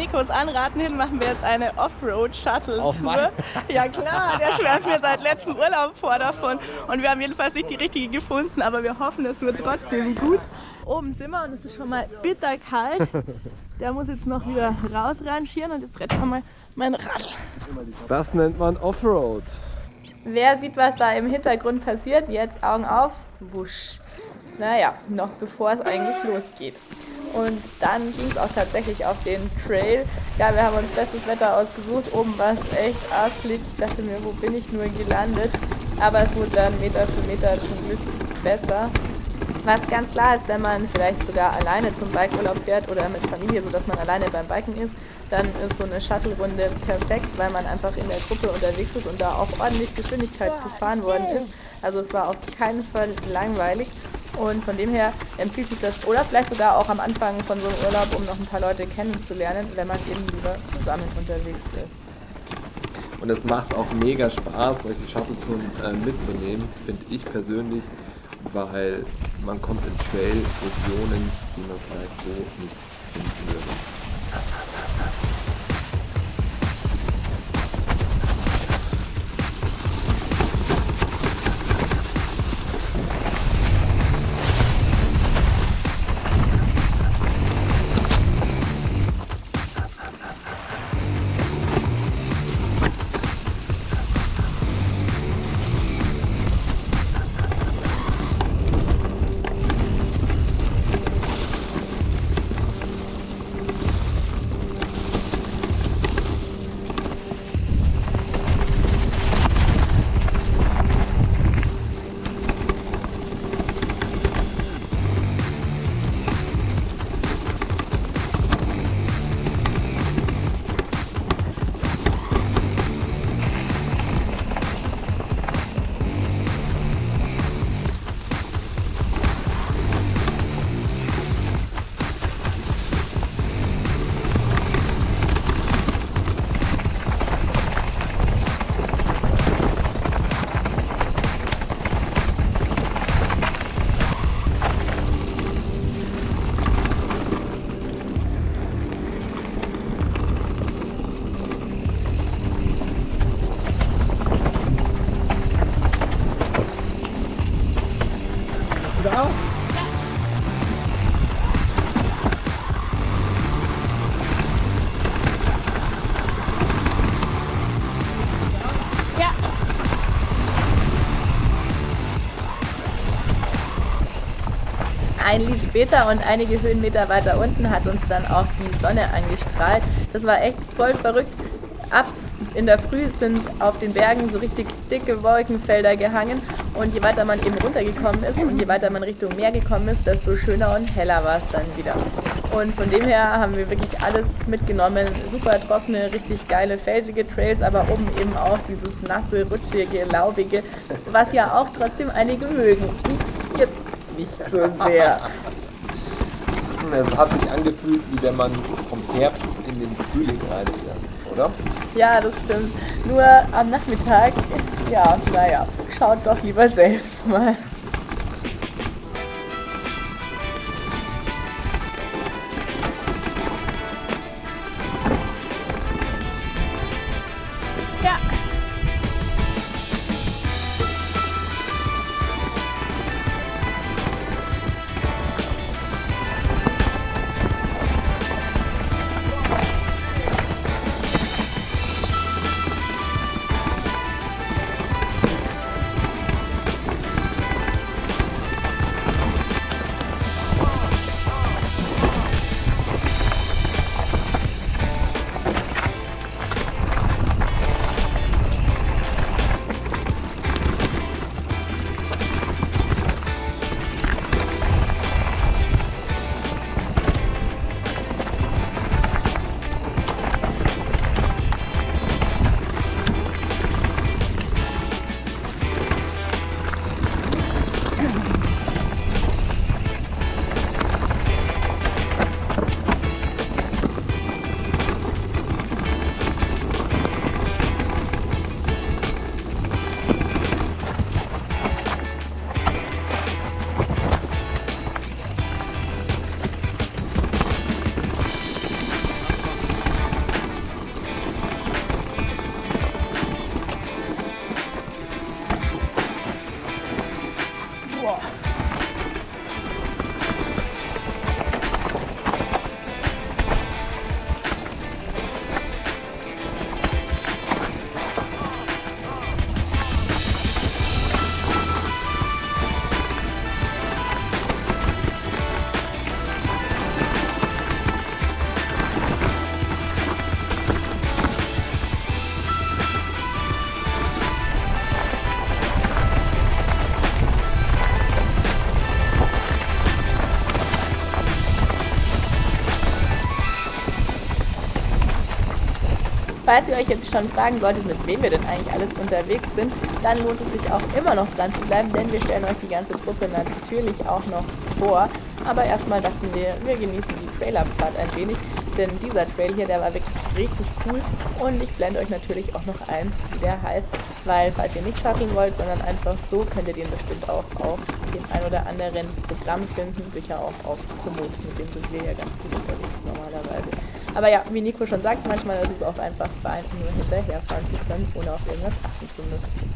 Nikos Anraten hin machen wir jetzt eine Offroad-Shuttle-Tour. Ja klar, der schwärmt mir seit letztem Urlaub vor davon. Und wir haben jedenfalls nicht die richtige gefunden, aber wir hoffen, es wird trotzdem gut. Oben sind wir und es ist schon mal bitterkalt. Der muss jetzt noch wieder rausrangieren und jetzt rettet mal mein Radl. Das nennt man Offroad. Wer sieht, was da im Hintergrund passiert? Jetzt Augen auf. Wusch. Naja, noch bevor es eigentlich losgeht. Und dann ging es auch tatsächlich auf den Trail. Ja, wir haben uns bestes Wetter ausgesucht. Oben war es echt arslig. Ich dachte mir, wo bin ich nur gelandet? Aber es wurde dann Meter für Meter zum Glück besser. Was ganz klar ist, wenn man vielleicht sogar alleine zum Bikeurlaub fährt oder mit Familie, sodass man alleine beim Biken ist, dann ist so eine Shuttle-Runde perfekt, weil man einfach in der Gruppe unterwegs ist und da auch ordentlich Geschwindigkeit gefahren worden ist. Also es war auf keinen Fall langweilig. Und von dem her empfiehlt sich das, oder vielleicht sogar auch am Anfang von so einem Urlaub, um noch ein paar Leute kennenzulernen, wenn man eben lieber zusammen unterwegs ist. Und es macht auch mega Spaß, solche Shuttle-Touren äh, mitzunehmen, finde ich persönlich, weil man kommt in Trail-Regionen, die man vielleicht so nicht finden würde. Später und einige Höhenmeter weiter unten hat uns dann auch die Sonne angestrahlt. Das war echt voll verrückt. Ab in der Früh sind auf den Bergen so richtig dicke Wolkenfelder gehangen und je weiter man eben runtergekommen ist und je weiter man Richtung Meer gekommen ist, desto schöner und heller war es dann wieder. Und von dem her haben wir wirklich alles mitgenommen. Super trockene, richtig geile, felsige Trails, aber oben eben auch dieses nasse, rutschige, laubige, was ja auch trotzdem einige mögen. Ich jetzt nicht so sehr. Es hat sich angefühlt, wie wenn man vom Herbst in den Frühling reinfährt, oder? Ja, das stimmt. Nur am Nachmittag, ja, naja, schaut doch lieber selbst mal. Falls ihr euch jetzt schon fragen solltet, mit wem wir denn eigentlich alles unterwegs sind, dann lohnt es sich auch immer noch dran zu bleiben, denn wir stellen euch die ganze Truppe natürlich auch noch vor. Aber erstmal dachten wir, wir genießen die Trailerfahrt ein wenig, denn dieser Trail hier, der war wirklich richtig cool und ich blende euch natürlich auch noch ein, wie der heißt, weil falls ihr nicht shutteln wollt, sondern einfach so, könnt ihr den bestimmt auch auf dem ein oder anderen Programm finden, sicher auch auf Komoot, mit dem sind wir ja ganz gut unterwegs. Aber ja, wie Nico schon sagt, manchmal ist es auch einfach fein, nur hinterherfahren zu können, ohne auf irgendwas achten zu müssen.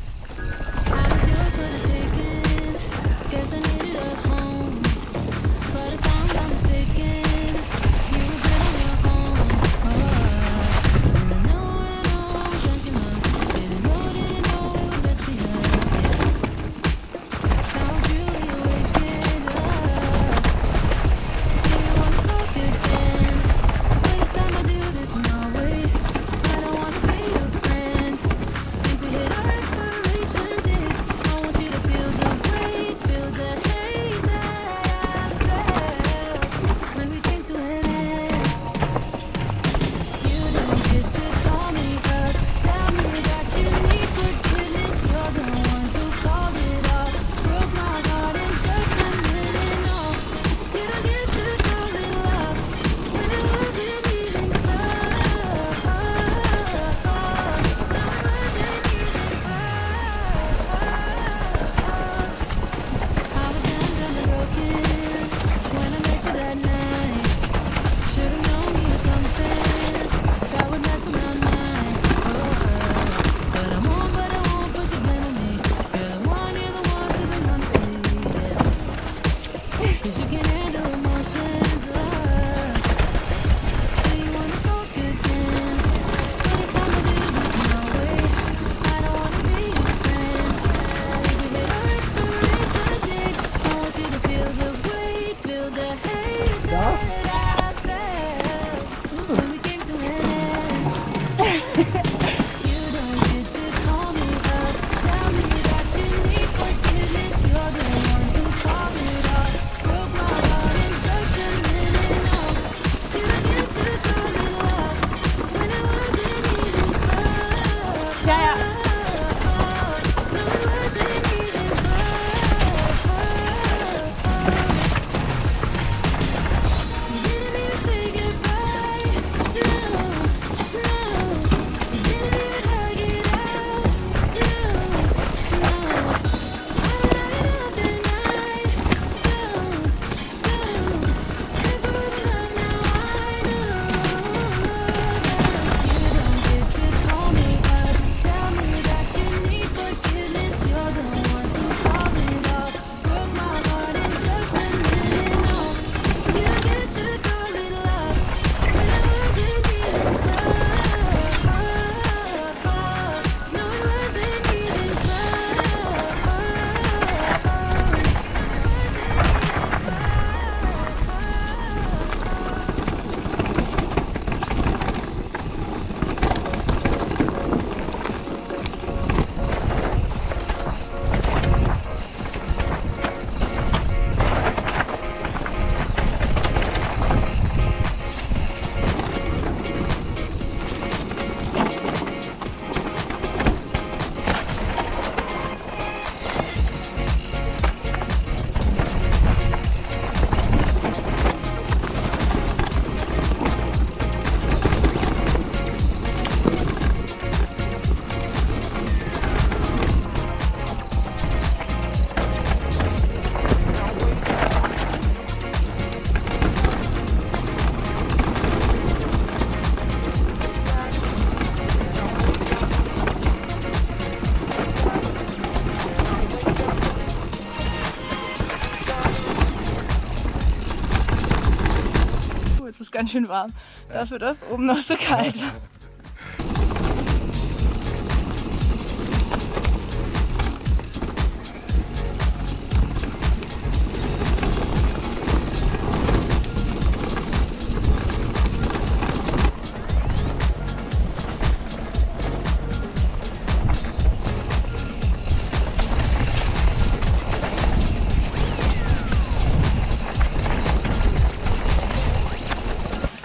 Ganz schön warm. Dafür, dass oben noch so kalt war.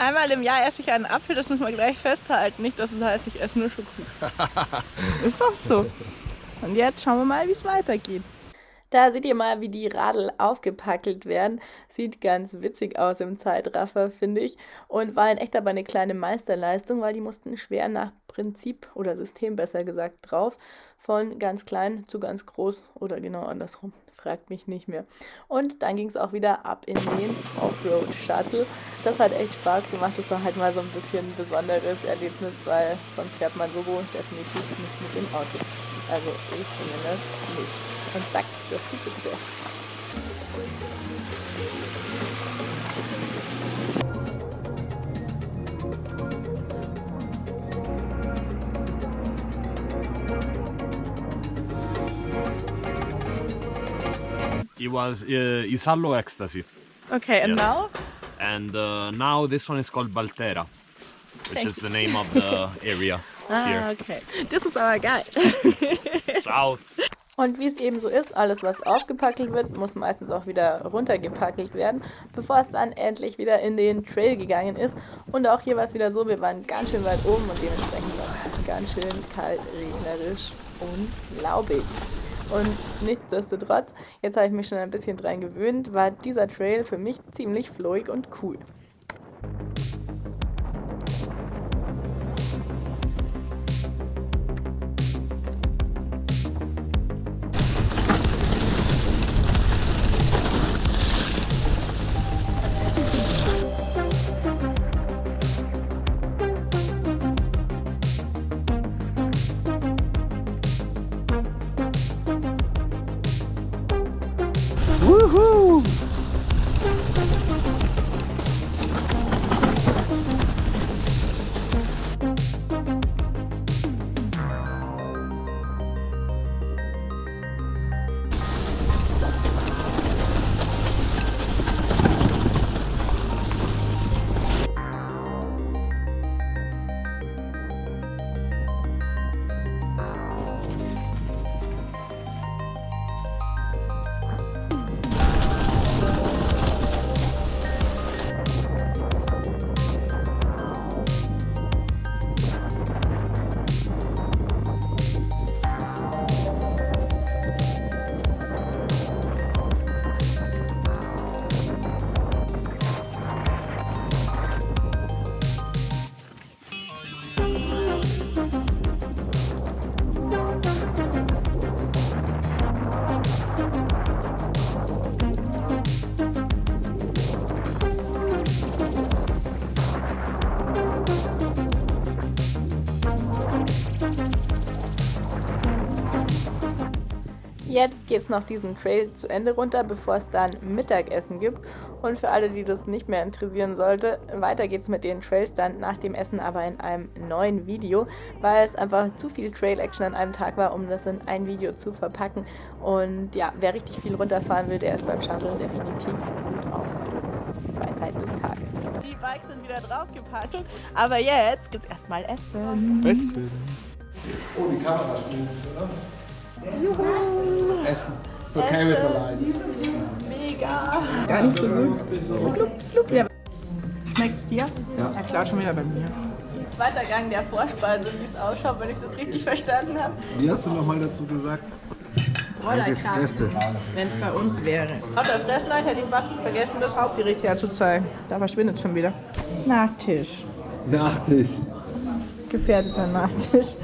einmal im Jahr esse ich einen Apfel, das muss man gleich festhalten. Nicht, dass es heißt, ich esse nur Schokolade. Ist doch so. Und jetzt schauen wir mal, wie es weitergeht. Da seht ihr mal, wie die Radl aufgepackelt werden. Sieht ganz witzig aus im Zeitraffer, finde ich. Und war in echt aber eine kleine Meisterleistung, weil die mussten schwer nach Prinzip oder System besser gesagt drauf. Von ganz klein zu ganz groß oder genau andersrum. Fragt mich nicht mehr. Und dann ging es auch wieder ab in den Offroad Shuttle. Das hat echt Spaß gemacht. Das war halt mal so ein bisschen ein besonderes Erlebnis, weil sonst fährt man so definitiv nicht mit dem Auto. Also ich zumindest nicht. Und zack, das ist bitte. It was uh, Isallo Ecstasy. Okay, and Yes. now? And uh, now this one is called Baltera, which is the name of the area Ah, here. okay. Das ist aber geil. Ciao. Und wie es eben so ist, alles was aufgepackelt wird, muss meistens auch wieder runtergepackelt werden, bevor es dann endlich wieder in den Trail gegangen ist. Und auch hier war es wieder so, wir waren ganz schön weit oben und dementsprechend auch ganz schön kalt, regnerisch und laubig. Und nichtsdestotrotz, jetzt habe ich mich schon ein bisschen dran gewöhnt, war dieser Trail für mich ziemlich flowig und cool. Noch diesen Trail zu Ende runter, bevor es dann Mittagessen gibt. Und für alle, die das nicht mehr interessieren sollte, weiter geht's mit den Trails dann nach dem Essen, aber in einem neuen Video, weil es einfach zu viel Trail-Action an einem Tag war, um das in ein Video zu verpacken. Und ja, wer richtig viel runterfahren will, der ist beim Shuttle definitiv gut aufgehoben. Weisheit des Tages. Die Bikes sind wieder draufgepackt, aber jetzt gibt's erstmal Essen. Essen. Oh, die Kamera spielt, oder? Essen. Ist okay mit der Leine. Mega. Gar nicht so gut. Flup, flup, ja. Schmeckt's dir? Ja. Er klaut schon wieder bei mir. Zweiter Gang der Vorspeise, wie es ausschaut, wenn ich das richtig verstanden habe. Wie hast du nochmal dazu gesagt? Rollerkraft, Fresse. wenn es bei uns wäre. Auf der Fressleiter hätte ich fast vergessen, das Hauptgericht herzuzeigen. Da verschwindet es schon wieder. Nachtisch. Nachtisch. Gefährdeter Nachtisch.